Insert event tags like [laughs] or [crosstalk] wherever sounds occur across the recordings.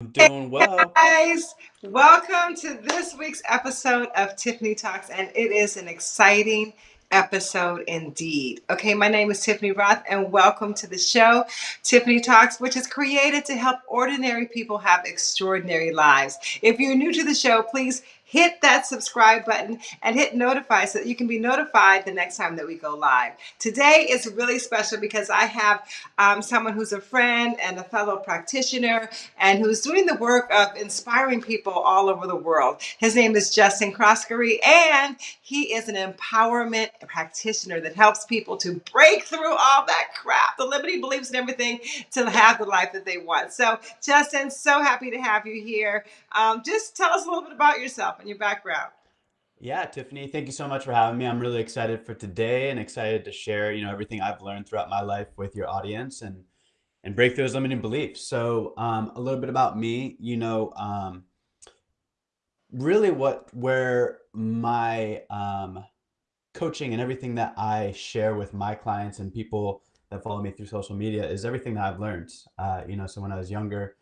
I'm doing well. guys, welcome to this week's episode of Tiffany Talks, and it is an exciting episode indeed. Okay, my name is Tiffany Roth, and welcome to the show, Tiffany Talks, which is created to help ordinary people have extraordinary lives. If you're new to the show, please hit that subscribe button and hit notify so that you can be notified the next time that we go live. Today is really special because I have um, someone who's a friend and a fellow practitioner and who's doing the work of inspiring people all over the world. His name is Justin Croskery and he is an empowerment practitioner that helps people to break through all that crap, the limiting beliefs and everything to have the life that they want. So Justin, so happy to have you here. Um, just tell us a little bit about yourself and your background. Yeah, Tiffany, thank you so much for having me. I'm really excited for today and excited to share, you know, everything I've learned throughout my life with your audience and and break those limiting beliefs. So, um, a little bit about me, you know, um, really what where my um, coaching and everything that I share with my clients and people that follow me through social media is everything that I've learned. Uh, you know, so when I was younger,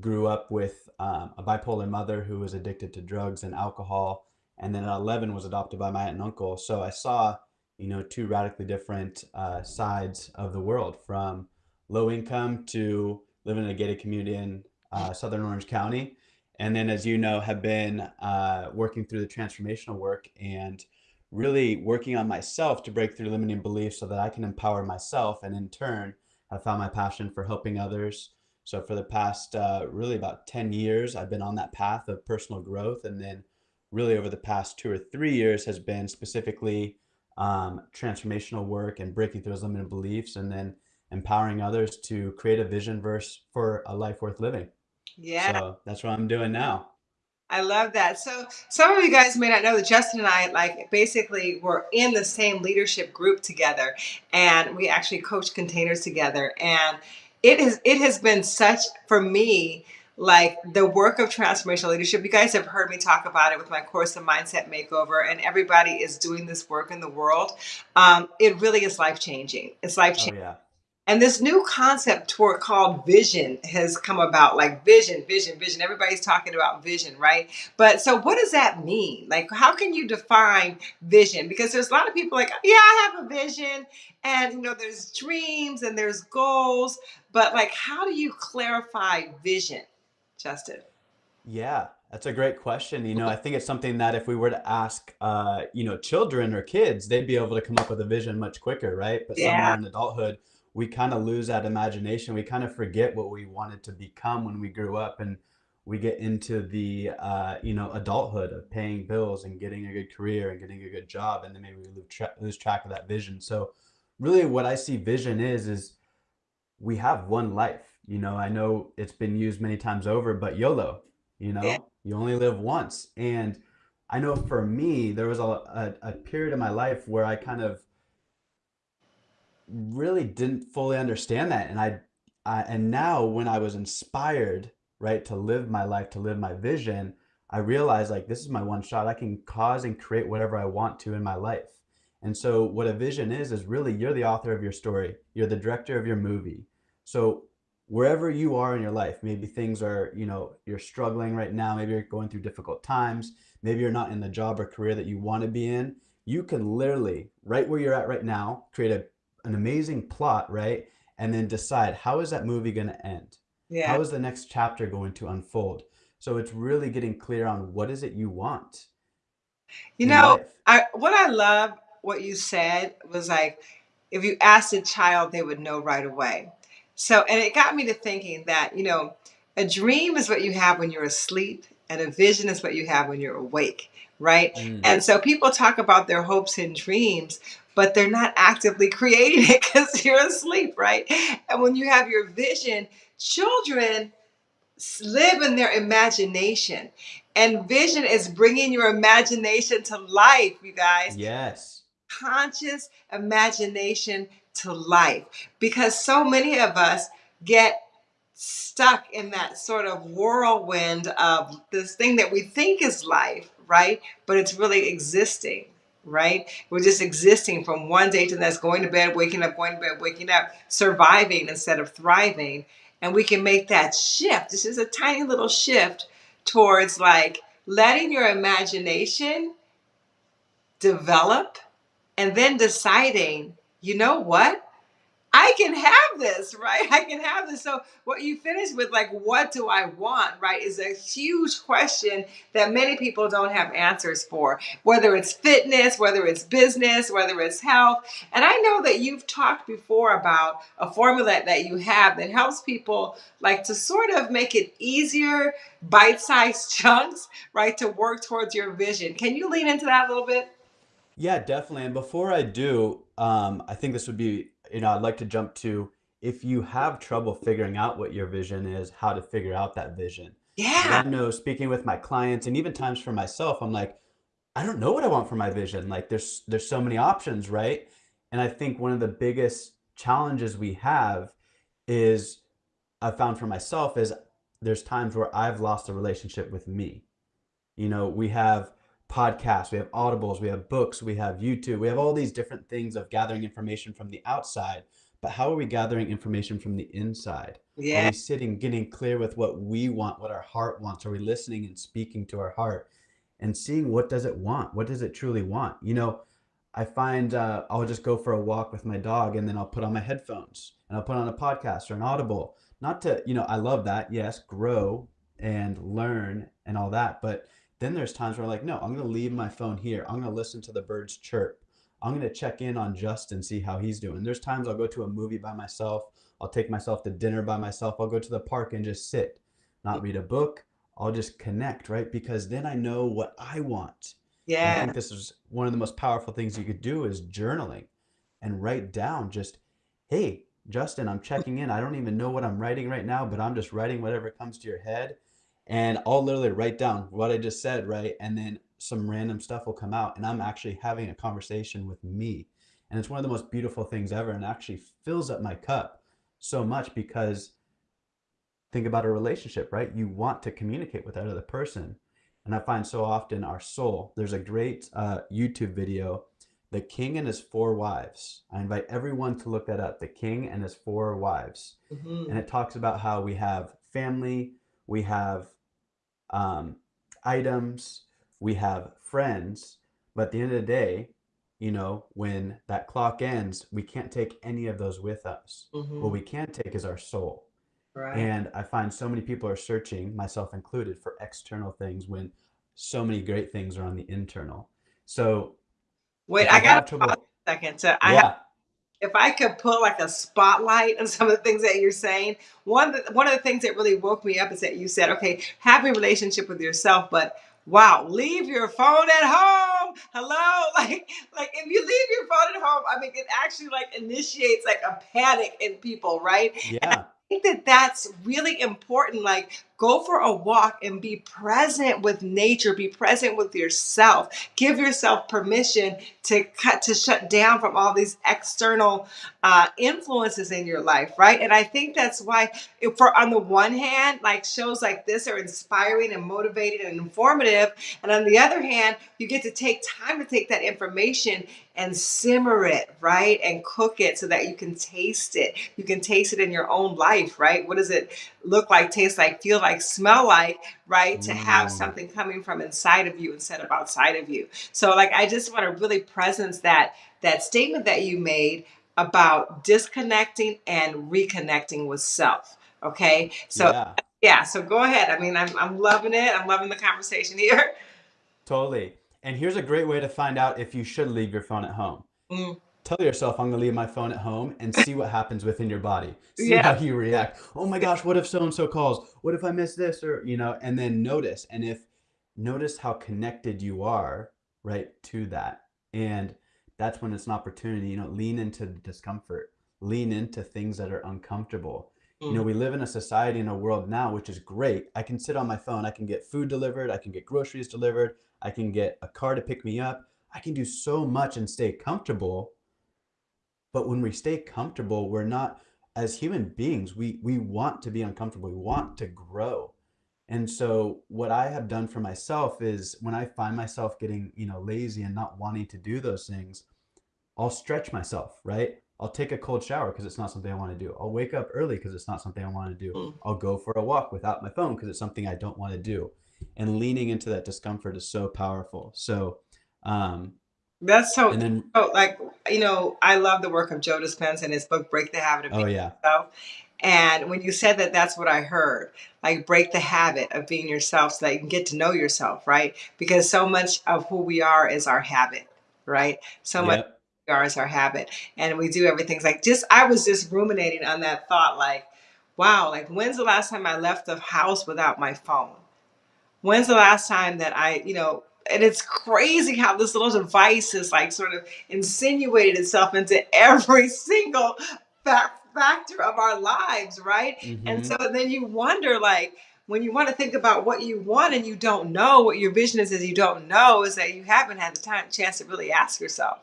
grew up with um, a bipolar mother who was addicted to drugs and alcohol, and then at 11 was adopted by my aunt and uncle. So I saw, you know, two radically different uh, sides of the world, from low income to living in a gated community in uh, Southern Orange County, and then, as you know, have been uh, working through the transformational work and really working on myself to break through limiting beliefs so that I can empower myself, and in turn, have found my passion for helping others so for the past uh, really about 10 years, I've been on that path of personal growth. And then really over the past two or three years has been specifically um, transformational work and breaking through those limited beliefs and then empowering others to create a vision verse for a life worth living. Yeah. So that's what I'm doing now. I love that. So some of you guys may not know that Justin and I like basically were in the same leadership group together and we actually coached containers together and it is it has been such for me like the work of transformational leadership. You guys have heard me talk about it with my course, The Mindset Makeover, and everybody is doing this work in the world. Um, it really is life changing. It's life changing. Oh, yeah. And this new concept tour called vision has come about like vision, vision, vision. Everybody's talking about vision, right? But so what does that mean? Like, how can you define vision? Because there's a lot of people like, yeah, I have a vision. And, you know, there's dreams and there's goals. But like, how do you clarify vision, Justin? Yeah, that's a great question. You know, I think it's something that if we were to ask, uh, you know, children or kids, they'd be able to come up with a vision much quicker, right? But somewhere Yeah. in adulthood, we kind of lose that imagination. We kind of forget what we wanted to become when we grew up, and we get into the, uh, you know, adulthood of paying bills and getting a good career and getting a good job, and then maybe we lose, tra lose track of that vision. So, really, what I see vision is is we have one life. You know, I know it's been used many times over, but YOLO, you Yeah. know, you only live once. And I know for me, there was a, a, a period in my life where I kind of really didn't fully understand that. And I, and now when I was inspired, right, to live my life, to live my vision, I realized like this is my one shot. I can cause and create whatever I want to in my life. And so what a vision is is really you're the author of your story. You're the director of your movie. So wherever you are in your life, maybe things are, you know, you're struggling right now, maybe you're going through difficult times, maybe you're not in the job or career that you want to be in, you can literally, right where you're at right now, create a, an amazing plot, right? And then decide how is that movie going to end? Yeah. How is the next chapter going to unfold? So it's really getting clear on what is it you want You know, life. I what I love what you said was like if you asked a child, they would know right away. So, and it got me to thinking that, you know, a dream is what you have when you're asleep, and a vision is what you have when you're awake, right? Mm, And so people talk about their hopes and dreams, but they're not actively [laughs] creating it because you're asleep, right? And when you have your vision, children live in their imagination. And vision is bringing your imagination to life, you guys. yes. Conscious imagination to life. Because so many of us get stuck in that sort of whirlwind of this thing that we think is life, right? But it's really existing, right? We're just existing from one day to the next, going to bed, waking up, going to bed, waking up, surviving instead of thriving. and we can make that shift. This is a tiny little shift towards like letting your imagination develop and then deciding, you know what? I can have this, right? [laughs] I can have this. So, what you finish with, like, what do I want, right, is a huge question that many people don't have answers for, whether it's fitness, whether it's business, whether it's health. And I know that you've talked before about a formula that you have that helps people, like, to sort of make it easier, bite sized [laughs] chunks, right, to work towards your vision. Can you lean into that a little bit? Yeah, definitely. And before I do, um, I think this would be, you know, I'd like to jump to if you have trouble figuring out what your vision is, how to figure out that vision. Yeah. I know speaking with my clients and even times for myself, I'm like, I don't know what I want for my vision. Like there's there's so many options, right? And I think one of the biggest challenges we have is I found for myself is there's times where I've lost a relationship with me. You know, we have podcasts, we have audibles, we have books, we have YouTube, we have all these different things of gathering information from the outside. But how are we gathering information from the inside? Are we sitting, getting clear with what we want, what our heart wants? Are we listening and speaking to our heart and seeing what does it want? What does it truly want? You know, I find uh, I'll just go for a walk with my dog and then I'll put on my headphones and I'll put on a podcast or an audible. Not to, you know, I love that. Yes, grow and learn and all that. But then there's times where I'm like, no, I'm going to leave my phone here. I'm going to listen to the birds chirp. I'm going to check in on Justin, see how he's doing. There's times I'll go to a movie by myself. I'll take myself to dinner by myself. I'll go to the park and just sit, not read a book. I'll just connect, right? Because then I know what I want. And I think this is one of the most powerful things you could do is journaling and write down just, hey, Justin, I'm checking in. I don't even know what I'm writing right now, but I'm just writing whatever comes to your head. And I'll literally write down what I just said, right? And then some random stuff will come out, and I'm actually having a conversation with me. And it's one of the most beautiful things ever, and actually fills up my cup so much because think about a relationship, right? You want to communicate with that other person. And I find so often our soul, there's a great uh, YouTube video, The King and His Four Wives. I invite everyone to look that up, The King and His Four Wives. And Mhm. it talks about how we have family, we have um, items, we have friends, but at the end of the day, you know, when that clock ends, we can't take any of those with us. What Mhm. we can take is our soul. Right. And I find so many people are searching, myself included, for external things when so many great things are on the internal. So Wait, I have trouble, a second. So I have yeah, if I could put like a spotlight on some of the things that you're saying, one of the, one of the things that really woke me up is that you said, okay, have a relationship with yourself, but wow, leave your phone at home. Hello, [laughs] like like if you leave your phone at home, I mean, it actually like initiates like a panic in people, right? yeah, I think that that's really important. Like, go for a walk and be present with nature, be present with yourself. Give yourself permission to cut, to shut down from all these external uh, influences in your life, right? And I think that's why, for on the one hand, like shows like this are inspiring and motivating and informative, and on the other hand, you get to take time to take that information and simmer it, right? And cook it so that you can taste it. You can taste it in your own life, right? What is it look like, taste like, feel like, smell like, right? To have mm, something coming from inside of you instead of outside of you. So like I just want to really presence that that statement that you made about disconnecting and reconnecting with self. Okay. So yeah. yeah, so go ahead. I mean, I'm I'm loving it. I'm loving the conversation here. Totally. And here's a great way to find out if you should leave your phone at home. Mm, Tell yourself, I'm going to leave my phone at home and see what happens within your body. See how you react. Oh my gosh, what if so and so calls? What if I miss this? Or, you know, and then notice. And if notice how connected you are, right, to that. And that's when it's an opportunity, you know, lean into the discomfort, lean into things that are uncomfortable. You know, Mm, we live in a society in a world now, which is great. I can sit on my phone, I can get food delivered, I can get groceries delivered, I can get a car to pick me up. I can do so much and stay comfortable. But when we stay comfortable, we're not, as human beings, we we want to be uncomfortable. We want to grow. And so what I have done for myself is when I find myself getting, you know, lazy and not wanting to do those things, I'll stretch myself, right? I'll take a cold shower because it's not something I want to do. I'll wake up early because it's not something I want to do. Mm. I'll go for a walk without my phone because it's something I don't want to do. And leaning into that discomfort is so powerful. So, um, That's so, and then, so like, you know, I love the work of Joe Dispenza and his book, Break the Habit of oh Being yeah, Yourself. And when you said that, that's what I heard. Like, break the habit of being yourself so that you can get to know yourself, right? Because so much of who we are is our habit, right? So much yep, we are is our habit. And we do everything. It's like, just, I was just ruminating on that thought, like, wow, like, when's the last time I left the house without my phone? When's the last time that I, you know, and it's crazy how this little device is like sort of insinuated itself into every [laughs] single fa- factor of our lives, right? And mm-hmm, so then you wonder, like, when you want to think about what you want and you don't know what your vision is, is you don't know, is that you haven't had the time chance to really ask yourself,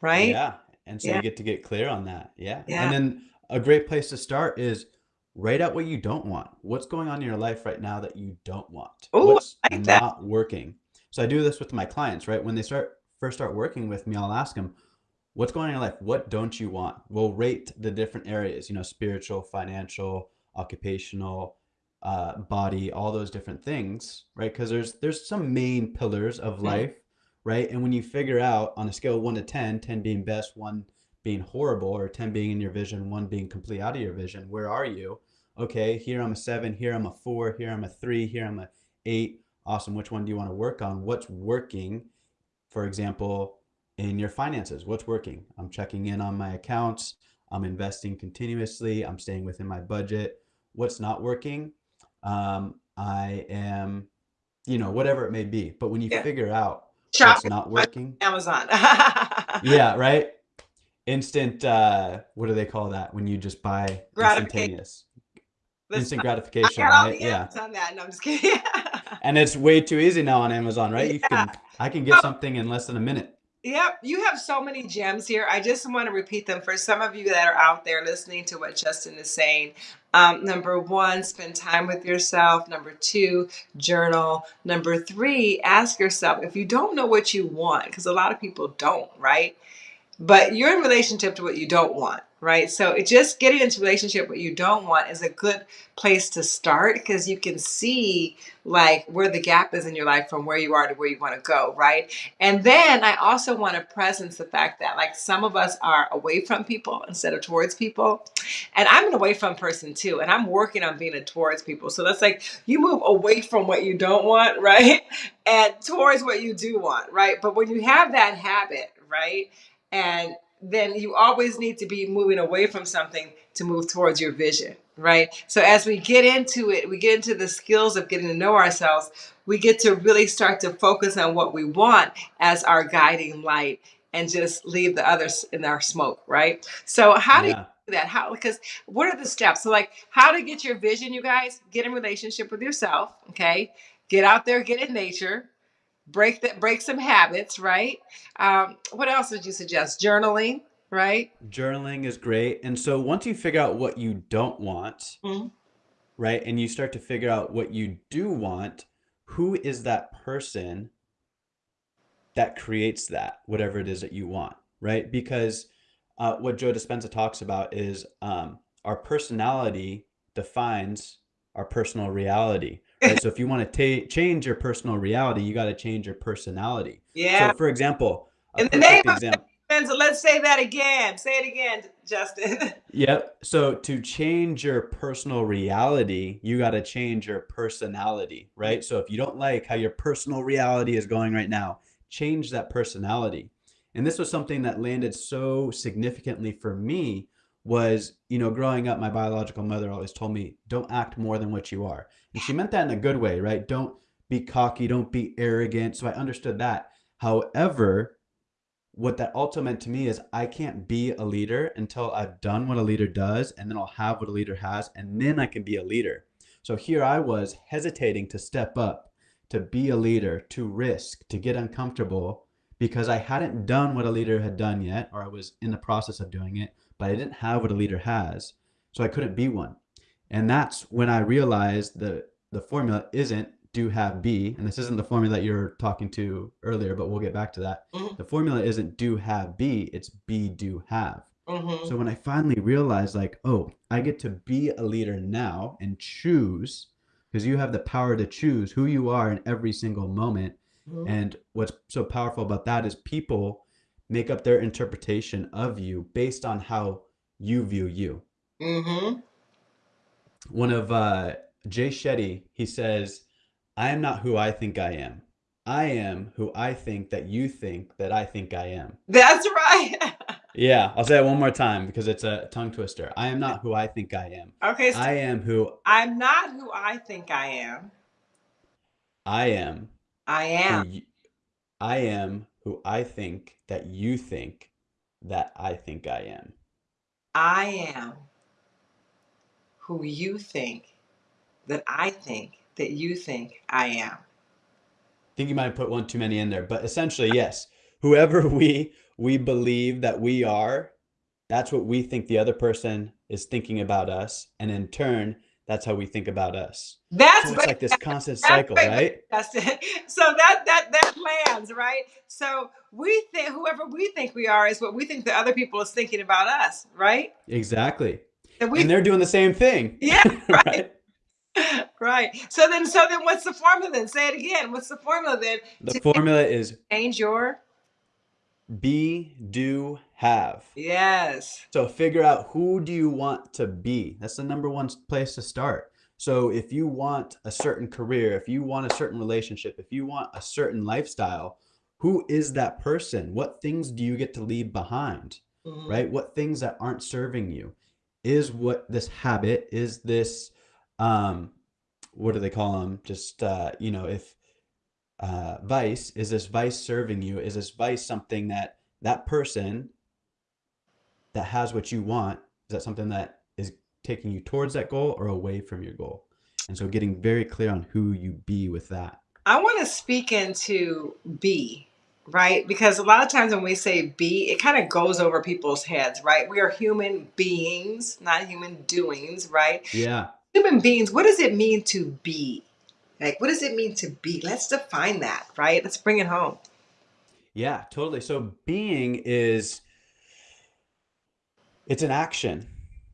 right? yeah. And so Yeah, you get to get clear on that. Yeah. yeah. And then a great place to start is write out what you don't want. What's going on in your life right now that you don't want? Oh, What's like that. not working? So I do this with my clients, right? When they start first start working with me, I'll ask them, what's going on in your life? What don't you want? We'll rate the different areas, you know, spiritual, financial, occupational, uh, body, all those different things, right? Because there's there's some main pillars of life, right? And when you figure out on a scale of one to 10, 10 being best, one being horrible, or 10 being in your vision, one being complete out of your vision, where are you? Okay, here I'm a seven, here I'm a four, here I'm a three, here I'm a eight. Awesome. Which one do you want to work on? What's working? For example, in your finances, what's working? I'm checking in on my accounts. I'm investing continuously. I'm staying within my budget. What's not working? Um, I am, you know, whatever it may be. But when you Yeah. figure out what's not working, Amazon. [laughs] yeah, right? Instant, uh, what do they call that? When you just buy Gratification. instantaneous, instant gratification, right? Yeah. on that. No, I'm just kidding. [laughs] And it's way too easy now on Amazon, right? You can, I can get something in less than a minute. Yep, you have so many gems here. I just want to repeat them for some of you that are out there listening to what Justin is saying. Um, number one, spend time with yourself. Number two, journal. Number three, ask yourself if you don't know what you want, because a lot of people don't, right? but you're in relationship to what you don't want right? So it just getting into relationship what you don't want is a good place to start because you can see like where the gap is in your life from where you are to where you want to go right? And then i also want to presence the fact that like some of us are away from people instead of towards people. And i'm an away from person too and i'm working on being a towards people. So that's like you move away from what you don't want [laughs] right? And towards what you do want right? But when you have that habit right and then you always need to be moving away from something to move towards your vision right? So as we get into it we get into the skills of getting to know ourselves we get to really start to focus on what we want as our guiding light and just leave the others in our smoke right? So how do you do that? How because what are the steps? So like how to get your vision you guys? Get in relationship with yourself okay? Get out there get in nature break that break some habits right um, what else would you suggest journaling right Journaling is great. And so once you figure out what you don't want, Mhm. right, and you start to figure out what you do want, who is that person that creates that, whatever it is that you want, right? Because uh, what Joe Dispenza talks about is um, our personality defines our personal reality, right? So if you want to ta change your personal reality, you got to change your personality. yeah So for example, in the name example. Let's say that again say it again justin [laughs] Yep. So to change your personal reality, you got to change your personality, right? So if you don't like how your personal reality is going right now, change that personality. And this was something that landed so significantly for me was, you know, growing up, my biological mother always told me, don't act more than what you are. And she meant that in a good way, right? Don't be cocky, don't be arrogant. So I understood that. However, what that also meant to me is I can't be a leader until I've done what a leader does, and then I'll have what a leader has, and then I can be a leader. So here I was hesitating to step up, to be a leader, to risk, to get uncomfortable because I hadn't done what a leader had done yet, or I was in the process of doing it, but I didn't have what a leader has. So I couldn't be one. And that's when I realized that the formula isn't do have be, and this isn't the formula that you're talking to earlier, but we'll get back to that. Mhm. The formula isn't do have be, it's be do have. Mm-hmm. So when I finally realized, like, oh, I get to be a leader now and choose, because you have the power to choose who you are in every single moment. Mm-hmm. And what's so powerful about that is people make up their interpretation of you based on how you view you. Mm-hmm. One of uh, Jay Shetty, he says, I am not who I think I am. I am who I think that you think that I think I am. That's right. [laughs] Yeah, I'll say it one more time because it's a tongue twister. I am not who I think I am. okay, so I am who I'm not who I think I am. I am. I am. I am who I think that you think that I think I am. I am who you think that I think that you think I am. I think you might have put one too many in there, but essentially, yes. Whoever [laughs] we we believe that we are, that's what we think the other person is thinking about us, and in turn, that's how we think about us. That's So it's like this constant cycle, right. That's it. [laughs] So that that that lands right. So we think whoever we think we are is what we think the other people is thinking about us, right? Exactly. And we And they're doing the same thing, yeah, [laughs] right, right? [laughs] right. So then so then what's the formula then? Say it again. What's the formula then The formula is change your be, do, have. yes. So figure out who do you want to be. That's the number one place to start. So if you want a certain career, if you want a certain relationship, if you want a certain lifestyle, who is that person? What things do you get to leave behind? Mhm. Right? What things that aren't serving you? Is what this habit, is this um what do they call them? Just uh, you know, if uh vice, is this vice serving you? Is this vice something that that person that has what you want, is that something that is taking you towards that goal or away from your goal? And so getting very clear on who you be with that. I want to speak into be, right? Because a lot of times when we say be, it kind of goes over people's heads, right? We are human beings, not human doings, right? Yeah. Human beings, what does it mean to be? Like, what does it mean to be? Let's define that, right? Let's bring it home. Yeah, totally. So being is it's an action,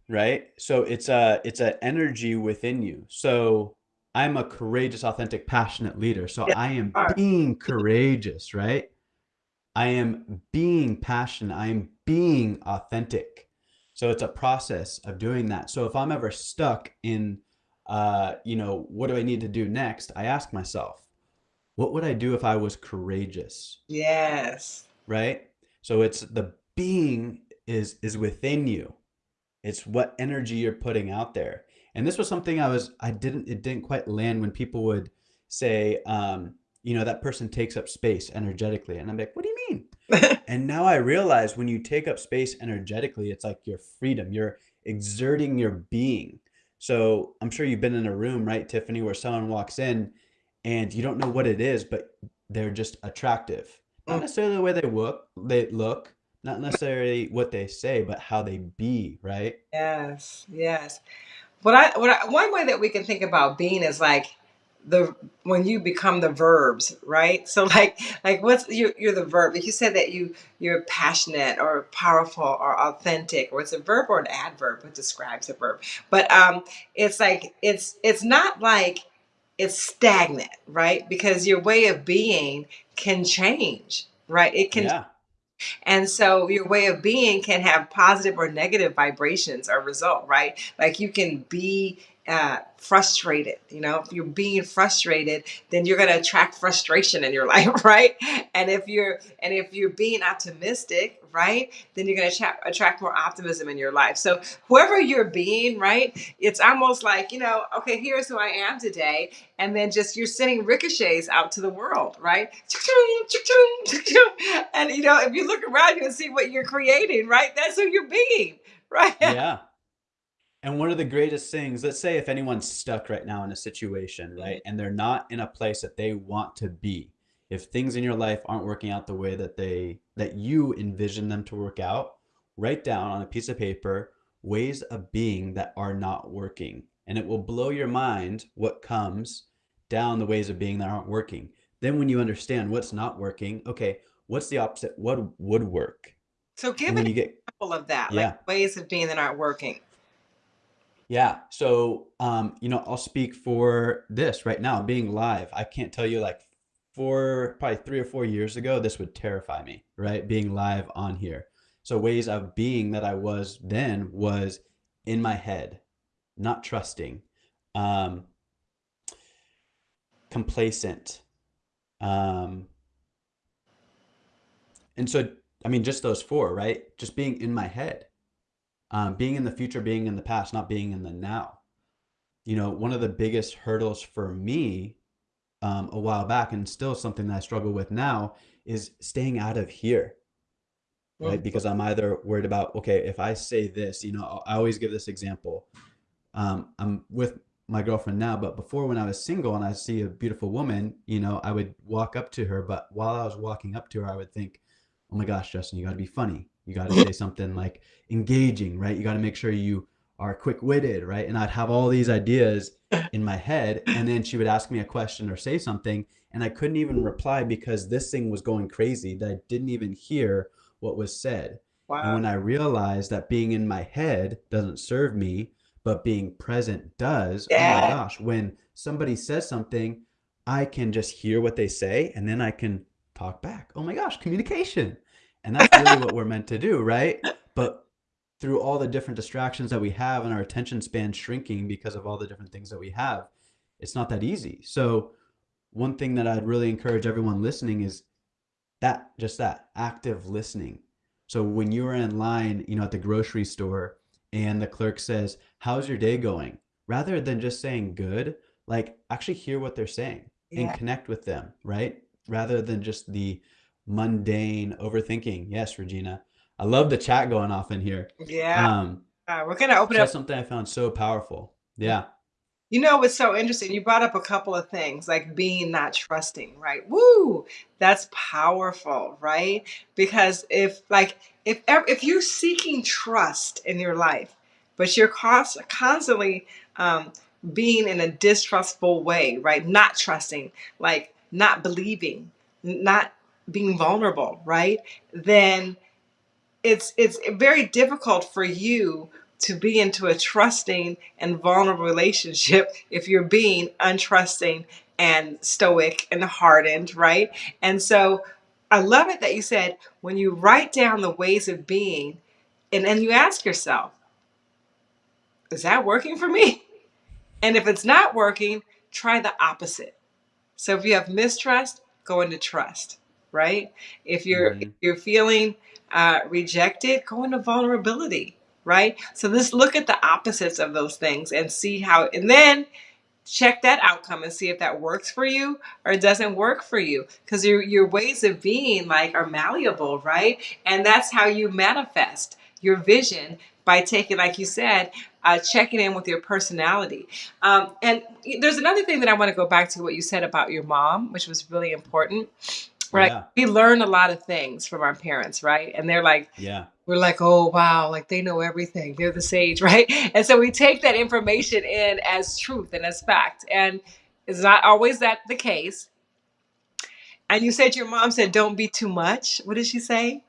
right? So it's a it's an energy within you. So I'm a courageous, authentic, passionate leader. So Yeah, I am being courageous, right? I am being passionate. I am being authentic. So it's a process of doing that. So if I'm ever stuck in, uh, you know, what do I need to do next? I ask myself, what would I do if I was courageous? Yes. right? So it's the being is is within you. It's what energy you're putting out there. And this was something I was I didn't it didn't quite land when people would say, um, you know, that person takes up space energetically. And I'm like, what do you mean? [laughs] And now I realize when you take up space energetically, it's like your freedom. You're exerting your being. So I'm sure you've been in a room, right, Tiffany, where someone walks in and you don't know what it is, but they're just attractive. Not Mm. necessarily the way they look, they look, not necessarily what they say, but how they be, right? Yes, yes. What I what I, one way that we can think about being is like the when you become the verbs, right? So [laughs] like like what's you you're the verb. If you said that you you're passionate or powerful or authentic, or it's a verb or an adverb, it describes a verb. But um it's like it's it's not like it's stagnant, right? Because your way of being can change, right? It can Yeah. And so your way of being can have positive or negative vibrations or result, right? Like you can be uh, frustrated. You know, if you're being frustrated, then you're going to attract frustration in your [laughs] life, right? And if you're and if you're being optimistic, right, then you're going to attract, attract more optimism in your life. So whoever you're being, right, it's almost like you know, okay, here's who I am today, and then just you're sending ricochets out to the world, right? And you know, if you look around you and see what you're creating, right, that's who you're being, [laughs] right? Yeah. And one of the greatest things, let's say if anyone's stuck right now in a situation, mm-hmm. right, and they're not in a place that they want to be, if things in your life aren't working out the way that they that you envision them to work out, write down on a piece of paper ways of being that are not working. And it will blow your mind what comes down the ways of being that aren't working. Then when you understand what's not working, okay, what's the opposite? What would work? So give an you get, example of that, like yeah, ways of being that aren't working. Yeah. So, um, you know, I'll speak for this right now, being live. I can't tell you like four, probably three or four years ago, this would terrify me, right? Being live on here. So ways of being that I was then was in my head, not trusting, um, complacent. Um, and so, I mean, just those four, right? Just being in my head, um, being in the future, being in the past, not being in the now. You know, one of the biggest hurdles for me um, a while back, and still something that I struggle with now, is staying out of here, right? Mhm. Because I'm either worried about, okay, if I say this, you know, I always give this example. Um, I'm with my girlfriend now, but before when I was single and I see a beautiful woman, you know, I would walk up to her, but while I was walking up to her, I would think, oh my gosh, Justin, you got to be funny. You got to mm-hmm. say something like engaging, right? You got to make sure you are quick-witted, right? And I'd have all these ideas in my head, and then she would ask me a question or say something, and I couldn't even reply because this thing was going crazy that I didn't even hear what was said. And when I realized that being in my head doesn't serve me, but being present does, oh my gosh, when somebody says something, I can just hear what they say and then I can talk back. Oh my gosh, communication. And that's really what we're meant to do, right? But through all the different distractions that we have and our attention span shrinking because of all the different things that we have, it's not that easy. So, one thing that I'd really encourage everyone listening is that just that active listening. So when you are in line, you know, at the grocery store and the clerk says, "How's your day going?" Rather than just saying good, like actually hear what they're saying and connect with them, right? Rather than just the mundane overthinking. Yes, Regina. I love the chat going off in here. Yeah. Um, Uh, we're going to open it up something I found so powerful. Yeah. You know what's so interesting? You brought up a couple of things like being not trusting, right? Woo! That's powerful, right? Because if like if if you're seeking trust in your life, but you're cons- constantly um, being in a distrustful way, right? Not trusting, like not believing, not being vulnerable, right? Then it's it's very difficult for you to be into a trusting and vulnerable relationship [laughs] if you're being untrusting and stoic and hardened, right? And so I love it that you said when you write down the ways of being and then you ask yourself, is that working for me? [laughs] And if it's not working, try the opposite. So if you have mistrust, go into trust, right? If you're if hmm you're feeling uh, rejected, go into vulnerability, right? So let's look at the opposites of those things and see how, and then check that outcome and see if that works for you or doesn't work for you. Because your your ways of being like are malleable right? And that's how you manifest your vision by taking like you said uh, checking in with your personality. Um, and there's another thing that i want to go back to what you said about your mom which was really important right Yeah. we learn a lot of things from our parents right and they're like Yeah. we're like, oh wow, like they know everything. They're the sage, [laughs] right? And so we take that information in as truth and as fact. And it's not always that the case. And you said your mom said, don't be too much. What did she say?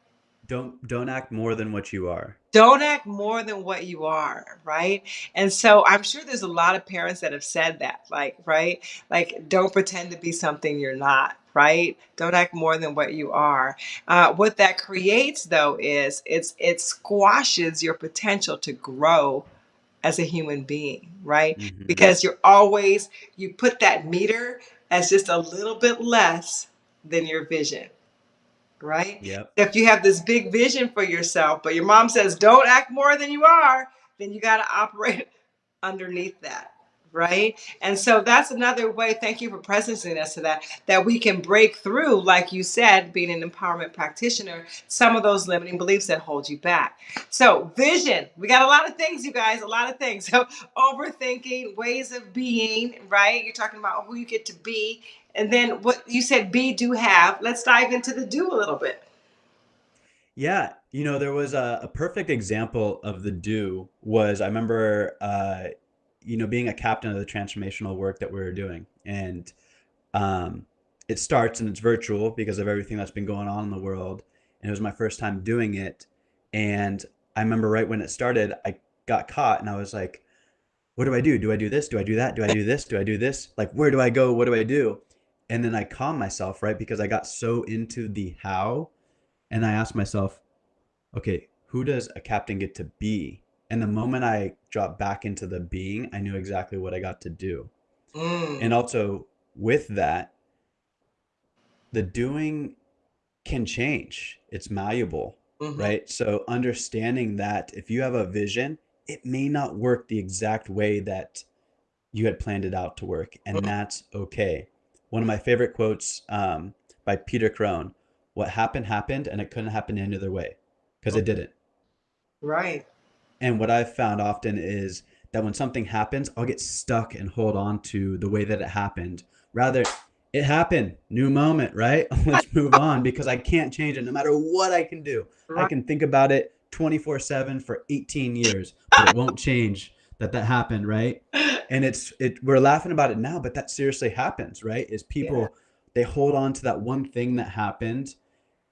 Don't don't act more than what you are. Don't act more than what you are, right? And so I'm sure there's a lot of parents that have said that, like, right? Like, don't pretend to be something you're not, right? Don't act more than what you are. Uh, what that creates, though, is it's it squashes your potential to grow as a human being, right? hmm Because you're always you put that meter as just a little bit less than your vision right? Yep. If you have this big vision for yourself, but your mom says, don't act more than you are, then you got to operate [laughs] underneath that, right? And so that's another way, thank you for presencing us to that, that we can break through, like you said, being an empowerment practitioner, some of those limiting beliefs that hold you back. So, vision, we got a lot of things, you guys, a lot of things. So, [laughs] overthinking, ways of being, right? You're talking about who you get to be. And then what you said, be, do, have. Let's dive into the do a little bit. Yeah, you know, there was a, a perfect example of the do was I remember uh, you know, being a captain of the transformational work that we are doing. And um it starts and it's virtual because of everything that's been going on in the world. And it was my first time doing it. And I remember right when it started, I got caught and I was like, what do I do? Do I do this? Do I do that? Do I do this? Do I do this? Like, where do I go? What do I do? And then I calmed myself, right? Because I got so into the how. And I asked myself, okay, who does a captain get to be? And the moment I dropped back into the being, I knew exactly what I got to do. Mm. And also with that, the doing can change. It's malleable, Mhm. right? So understanding that if you have a vision, it may not work the exact way that you had planned it out to work, and Mhm. that's okay. One of my favorite quotes um, by Peter Crone: "What happened happened, and it couldn't happen any other way, because it didn't." Right. And what I've found often is that when something happens, I'll get stuck and hold on to the way that it happened. Rather, it happened, new moment, right? [laughs] Let's [laughs] move on because I can't change it no matter what I can do. I can think about it 24/7 for 18 years, but it won't change that that happened, right? [laughs] And it's it we're laughing about it now, but that seriously happens, right? Is Yeah. people they hold on to that one thing that happened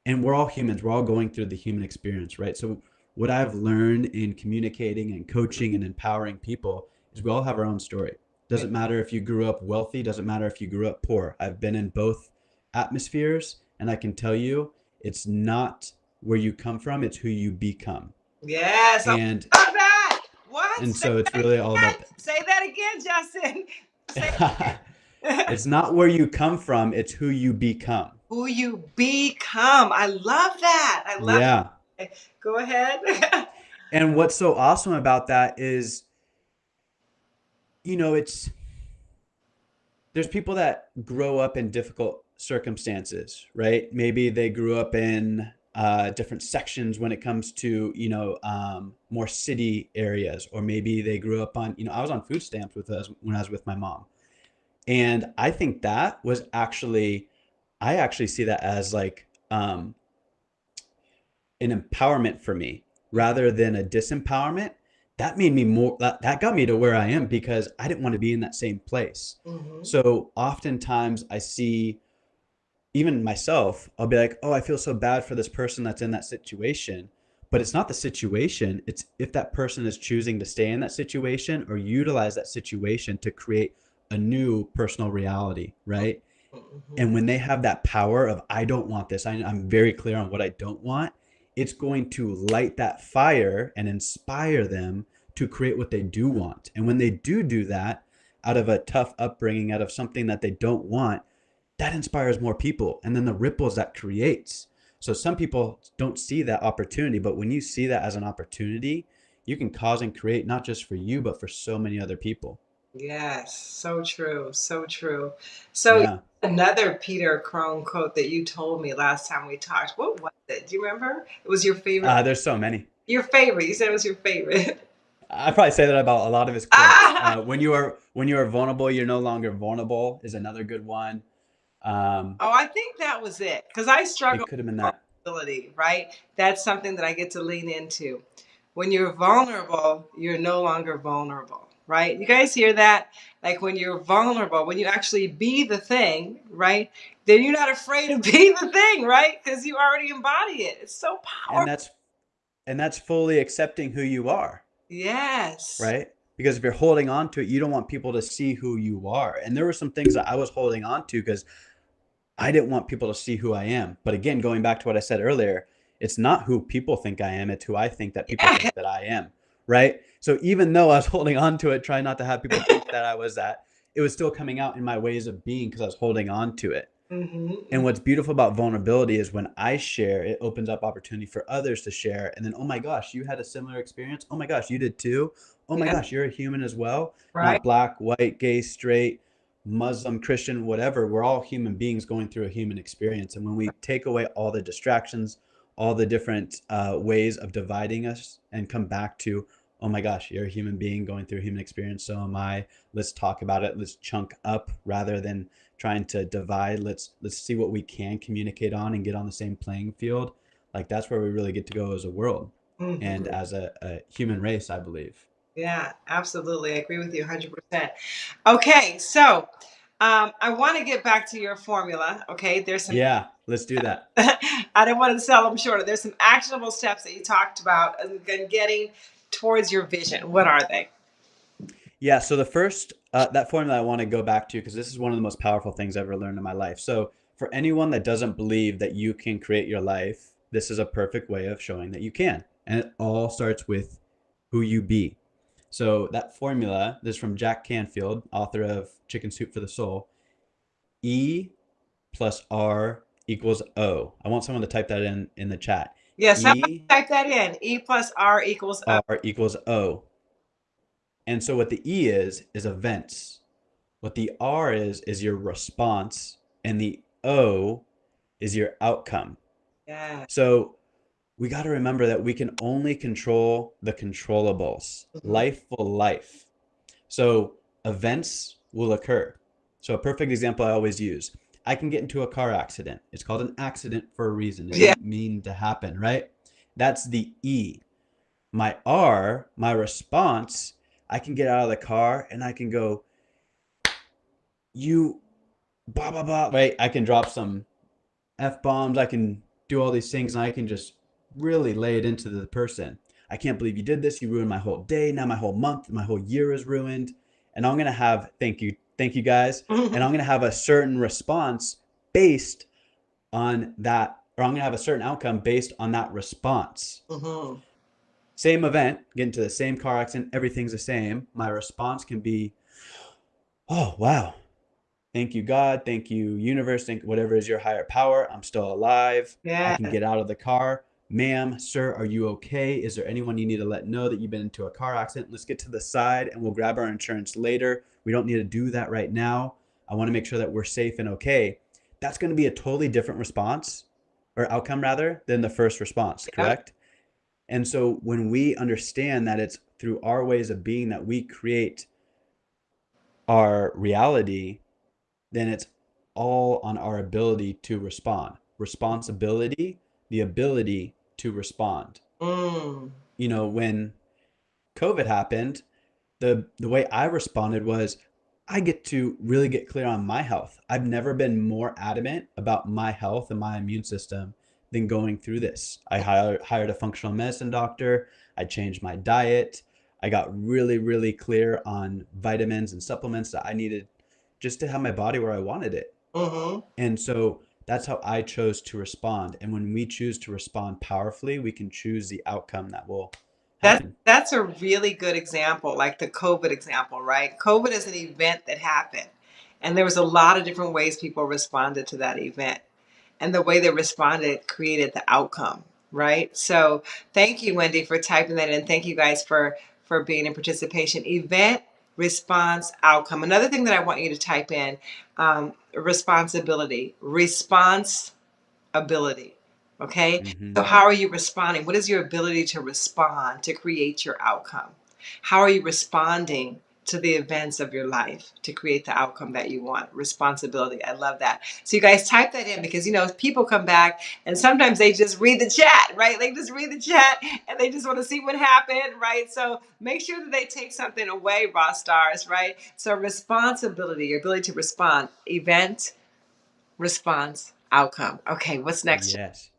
and we're all humans. We're all going through the human experience, right? So what I've learned in communicating and coaching and empowering people is we all have our own story. Doesn't matter if you grew up wealthy, doesn't matter if you grew up poor. I've been in both atmospheres and I can tell you it's not where you come from, it's who you become. Yes. I love And that. What? and Say so it's that really all about again. Say that again, Justin. [laughs] That. [laughs] it's not where you come from, it's who you become. Who you become. I love that. I love Yeah. it. [laughs] Go ahead. [laughs] And what's so awesome about that is, you know, it's there's people that grow up in difficult circumstances, right? Maybe they grew up in uh, different sections when it comes to, you know, um, more city areas, or maybe they grew up on, you know, I was on food stamps with us when I was with my mom. And I think that was actually, I actually see that as like um, an empowerment for me rather than a disempowerment. That made me more, that, that got me to where I am because I didn't want to be in that same place. Mhm. So oftentimes I see even myself, I'll be like, oh, I feel so bad for this person that's in that situation. But it's not the situation. It's if that person is choosing to stay in that situation or utilize that situation to create a new personal reality, right? Mhm. And when they have that power of, I don't want this, I, I'm very clear on what I don't want, it's going to light that fire and inspire them to create what they do want. And when they do do that out of a tough upbringing, out of something that they don't want, that inspires more people. And then the ripples that creates. So some people don't see that opportunity, but when you see that as an opportunity, you can cause and create not just for you, but for so many other people. Yes, so true, so true. So Yeah. Another Peter Crone quote that you told me last time we talked. What was it? Do you remember? It was your favorite. Uh, there's so many. your favorite. You said it was your favorite. I probably say that about a lot of his quotes. Ah! Uh, when you are when you are vulnerable, you're no longer vulnerable is another good one. Um, Oh, I think that was it. Because I struggle could have been that. vulnerability, right? That's something that I get to lean into. When you're vulnerable, you're no longer vulnerable, right? You guys hear that? Like when you're vulnerable, when you actually be the thing, right? Then you're not afraid to [laughs] be the thing, right? Because you already embody it. It's so powerful. And that's and that's fully accepting who you are, Yes. right? Because if you're holding on to it, you don't want people to see who you are. And there were some things that I was holding on to because I didn't want people to see who I am. But again, going back to what I said earlier, it's not who people think I am, it's who I think that people Yeah. think [laughs] that I am, right? So even though I was [laughs] holding on to it, trying not to have people think that I was that, it was still coming out in my ways of being because I was holding on to it. hmm And what's beautiful about vulnerability is when I share, it opens up opportunity for others to share. And then, oh my gosh, you had a similar experience. Oh my gosh, you did too. Oh my Yeah. gosh, you're a human as well. Right. Not black, white, gay, straight, Muslim, Christian, whatever. We're all human beings going through a human experience. And when we take away all the distractions, all the different uh, ways of dividing us and come back to, oh my gosh, you're a human being going through a human experience. So am I. Let's talk about it. Let's chunk up rather than trying to divide. Let's let's see what we can communicate on and get on the same playing field. Like that's where we really get to go as a world and Mhm. as a, a human race, I believe. Yeah, absolutely. I agree with you 100%. Okay, so Um, I want to get back to your formula. Okay, there's some. Yeah, let's do that. [laughs] I didn't want to sell them short. There's some actionable steps that you talked about and getting towards your vision. What are they? Yeah, so the first uh, that formula I want to go back to because this is one of the most powerful things I've ever learned in my life. So for anyone that doesn't believe that you can create your life, this is a perfect way of showing that you can. And it all starts with who you be. So that formula, this is from Jack Canfield, author of Chicken Soup for the Soul. E plus R equals O. I want someone to type that in in the chat. Yes, e, [laughs] type that in. E plus R equals O. R equals O. And so what the E is is events. What the R is is your response and the O is your outcome. Yeah. So we got to remember that we can only control the controllables. Mm-hmm. Life will life. So events will occur. So a perfect example I always use. I can get into a car accident. It's called an accident for a reason. It yeah. didn't mean to happen, right? That's the E. My R, my response, I can get out of the car and I can go, you blah blah blah. Right? I can drop some F bombs. I can do all these things and I can just really lay it into the person. I can't believe you did this. You ruined my whole day. Now my whole month, my whole year is ruined. And I'm going to have, thank you, thank you guys. [laughs] and I'm going to have a certain response based on that, or I'm going to have a certain outcome based on that response. Mm-hmm. Same event, get into the same car accident, everything's the same. My response can be, oh, wow. Thank you, God. Thank you, universe. Thank whatever is your higher power. I'm still alive. Yeah. I can get out of the car ma'am, sir, are you okay? Is there anyone you need to let know that you've been into a car accident? Let's get to the side and we'll grab our insurance later. We don't need to do that right now. I want to make sure that we're safe and okay. That's going to be a totally different response or outcome rather than the first response, correct? Yeah. And so when we understand that it's through our ways of being that we create our reality, then it's all on our ability to respond. Responsibility the ability to respond. Mm. You know, when COVID happened, the the way I responded was I get to really get clear on my health. I've never been more adamant about my health and my immune system than going through this. I hired, hired a functional medicine doctor. I changed my diet. I got really, really clear on vitamins and supplements that I needed just to have my body where I wanted it. Mm-hmm. And so that's how I chose to respond. And when we choose to respond powerfully, we can choose the outcome that will that, that's a really good example, like the COVID example, right? COVID is an event that happened. And there was a lot of different ways people responded to that event. And the way they responded created the outcome, right? So thank you, Wendy, for typing that in. Thank you guys for for being in participation. Event response outcome. Another thing that I want you to type in um, responsibility, response ability. Okay. Mm-hmm. So, how are you responding? What is your ability to respond to create your outcome? How are you responding to the events of your life to create the outcome that you want. Responsibility. I love that. So you guys type that in because you know people come back and sometimes they just read the chat, right? They just read the chat and they just want to see what happened, right? So make sure that they take something away, raw stars, right? So responsibility, your ability to respond, event, response, outcome. Okay, what's next? Yes.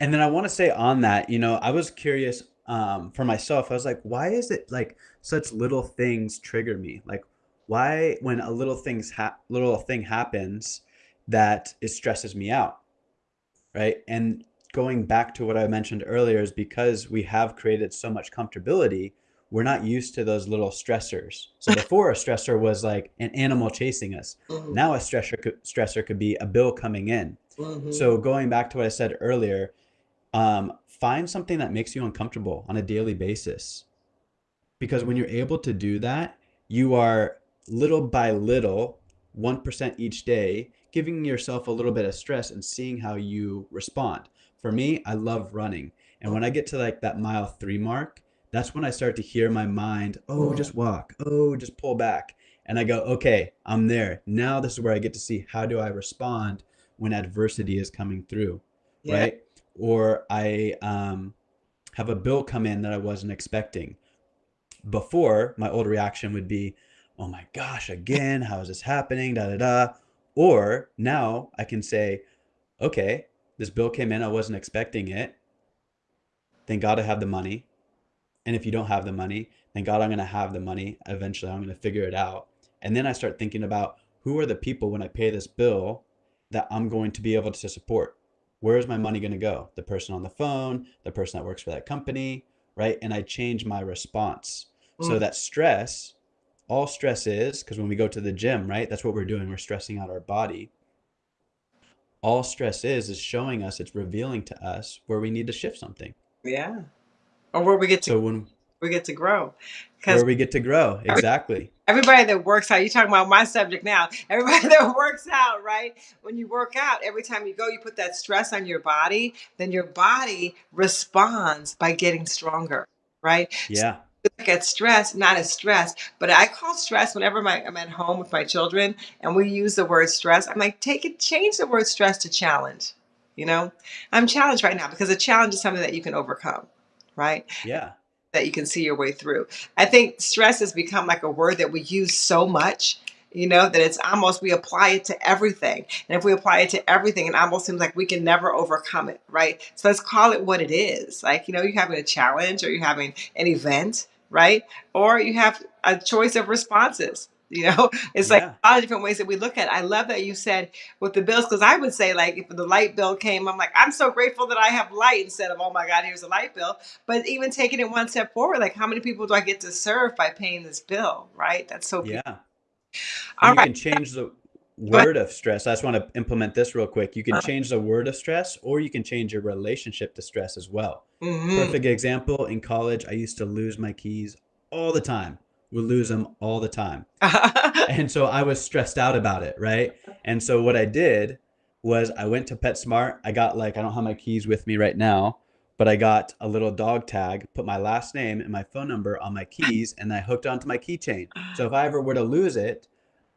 And then I want to say on that, you know, I was curious um, for myself. I was like, why is it like such little things trigger me? Like, why when a little things ha- little thing happens that it stresses me out, right? And going back to what I mentioned earlier is because we have created so much comfortability, we're not used to those little stressors. So [laughs] before a stressor was like an animal chasing us. Mm-hmm. Now a stressor could, stressor could be a bill coming in. Mm-hmm. So going back to what I said earlier, um, find something that makes you uncomfortable on a daily basis. Because when you're able to do that, you are little by little, 1% each day, giving yourself a little bit of stress and seeing how you respond. For me, I love running. And when I get to like that mile three mark, that's when I start to hear my mind, oh, just walk, oh, just pull back. And I go, okay, I'm there. Now this is where I get to see how do I respond when adversity is coming through, yeah. right? Or I um, have a bill come in that I wasn't expecting. Before, my old reaction would be, oh my gosh, again, how is this happening? Da da da. Or now I can say, okay, this bill came in, I wasn't expecting it. Thank God I have the money. And if you don't have the money, thank God I'm going to have the money. Eventually, I'm going to figure it out. And then I start thinking about who are the people when I pay this bill that I'm going to be able to support. Where is my money going to go? The person on the phone, the person that works for that company, right? And I change my response. So Mm, that stress, all stress is, because when we go to the gym, right? That's what we're doing. We're stressing out our body. All stress is, is showing us, it's revealing to us where we need to shift something. yeah. Or where we get to So when we get to grow. Where we get to grow, exactly. everybody that works out, you're talking about my subject now. [laughs] Everybody that works out, right? When you work out, every time you go, you put that stress on your body, then your body responds by getting stronger, right? So Yeah, look at stress, not as stress, but I call stress whenever my, I'm at home with my children and we use the word stress. I'm like, take it, change the word stress to challenge. You know, I'm challenged right now because a challenge is something that you can overcome, right? yeah, that you can see your way through. I think stress has become like a word that we use so much, you know, that it's almost we apply it to everything. And if we apply it to everything, it almost seems like we can never overcome it, right? So let's call it what it is. Like, you know, you're having a challenge or you're having an event, right? Or you have a choice of responses. [laughs] You know, it's like yeah, a lot of different ways that we look at it. I love that you said with the bills, because I would say, like, if the light bill came, I'm like, I'm so grateful that I have light instead of, oh my God, here's a light bill but even taking it one step forward, like how many people do I get to serve by paying this bill? Right? That's so beautiful. yeah. And All you right. can change the [laughs] Go ahead. word of stress. I just want to implement this real quick. You can Uh, change the word of stress, or you can change your relationship to stress as well. mhm. Perfect example in college, I used to lose my keys all the time, would lose them all the time. [laughs] And so I was stressed out about it, right? And so what I did was I went to PetSmart. I got like, I don't have my keys with me right now, but I got a little dog tag, put my last name and my phone number on my keys, and I hooked onto my keychain. So if I ever were to lose it,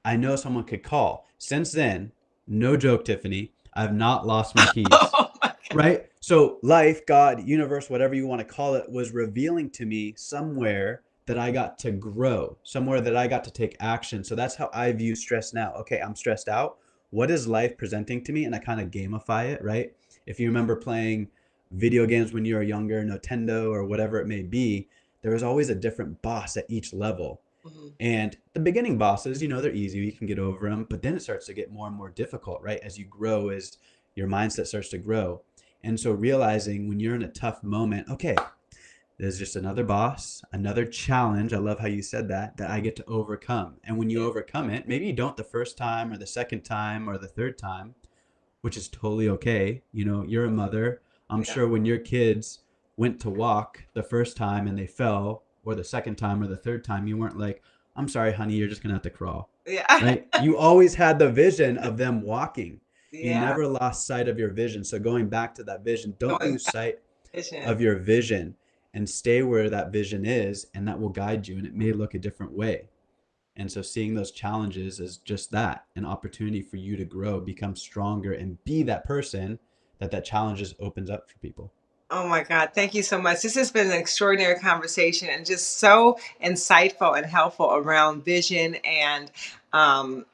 I know someone could call. Since then, no joke, Tiffany, I've not lost my [laughs] keys oh my right? So life, God, universe, whatever you want to call it, was revealing to me somewhere that I got to grow, somewhere that I got to take action. So that's how I view stress now. Okay, I'm stressed out. What is life presenting to me? And I kind of gamify it, right? If you remember playing video games when you were younger, Nintendo or whatever it may be, there was always a different boss at each level. Mhm. And the beginning bosses, you know, they're easy. You can get over them, but then it starts to get more and more difficult, right? As you grow, as your mindset starts to grow. And so realizing when you're in a tough moment, okay, there's just another boss, another challenge. I love how you said that, that I get to overcome. And when you overcome it, maybe you don't the first time or the second time or the third time, which is totally okay. You know, you're a mother. I'm Yeah. sure when your kids went to walk the first time and they fell, or the second time or the third time, you weren't like, I'm sorry, honey, you're just gonna have to crawl, Yeah. right? You always had the vision of them walking. Yeah. You never lost sight of your vision. So going back to that vision, don't Going lose sight vision. of your vision and stay where that vision is, and that will guide you. And it may look a different way. And so seeing those challenges is just that an opportunity for you to grow, become stronger, and be that person that that challenges opens up for people. Oh my God. Thank you so much. This has been an extraordinary conversation and just so insightful and helpful around vision and um,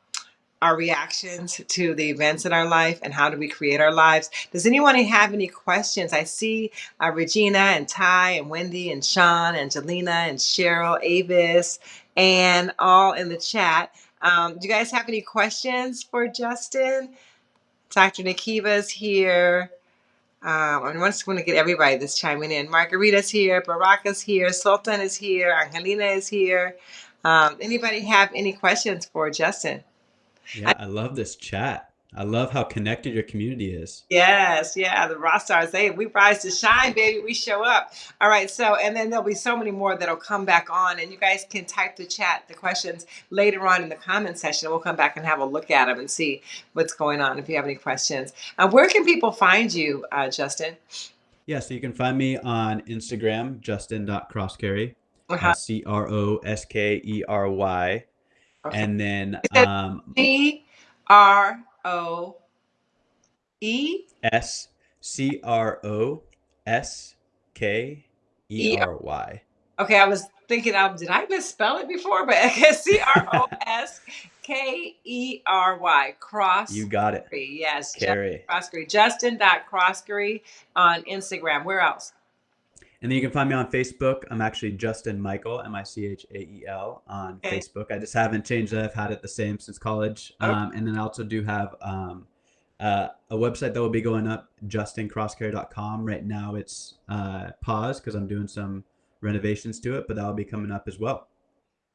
our reactions to the events in our life and how do we create our lives. Does anyone have any questions? I see uh, Regina and Ty and Wendy and Sean, and Angelina and Cheryl, Avis, and all in the chat. Um, do you guys have any questions for Justin? Dr. Nikiva's here. Um, I just want to get everybody that's chiming in. Margarita's here, Baraka's here, Sultan is here, Angelina is here. Um, anybody have any questions for Justin? Yeah, I love this chat. I love how connected your community is. Yes, yeah, the rock stars. They we rise to shine, baby. We show up. All right, so and then there'll be so many more that'll come back on, and you guys can type the chat, the questions later on in the comment section. We'll come back and have a look at them and see what's going on. If you have any questions, uh, where can people find you, uh, Justin? Yeah, so you can find me on Instagram, justin.croskery, Uh-huh. uh, C R O S K E R Y. And then um, C R O E S C R O S K E R Y. Okay, I was thinking, um, did I misspell it before? But [laughs] C R O S K E R Y. Cross. You got it. Yes. Carey. Croskery. Justin.croskery on Instagram. Where else? And then you can find me on Facebook. I'm actually Justin Michael, M I C H A E L, on Okay. Facebook. I just haven't changed it. I've had it the same since college. Okay. Um, and then I also do have um, uh, a website that will be going up, justincroskery.com. Right now it's uh, paused because I'm doing some renovations to it, but that will be coming up as well.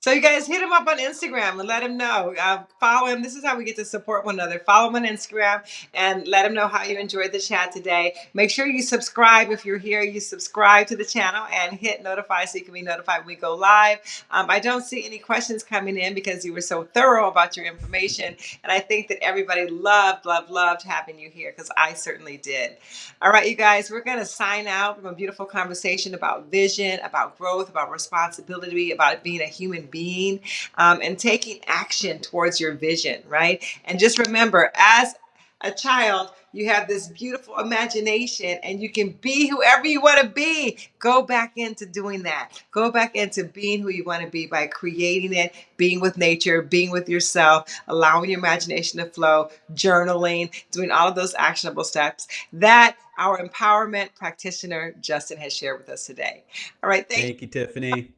So you guys hit him up on Instagram and let him know. Uh, follow him. This is how we get to support one another. Follow him on Instagram and let him know how you enjoyed the chat today. Make sure you subscribe if you're here. You subscribe to the channel and hit notify so you can be notified when we go live. Um, I don't see any questions coming in because you were so thorough about your information, and I think that everybody loved, loved, loved having you here because I certainly did. All right, you guys, we're going to sign out from a beautiful conversation about vision, about growth, about responsibility, about being a human being, um, and taking action towards your vision, right? And just remember, as a child, you have this beautiful imagination and you can be whoever you want to be. Go back into doing that. Go back into being who you want to be by creating it, being with nature, being with yourself, allowing your imagination to flow, journaling, doing all of those actionable steps that our empowerment practitioner, Justin, has shared with us today. All right. Thank Thank you, Tiffany.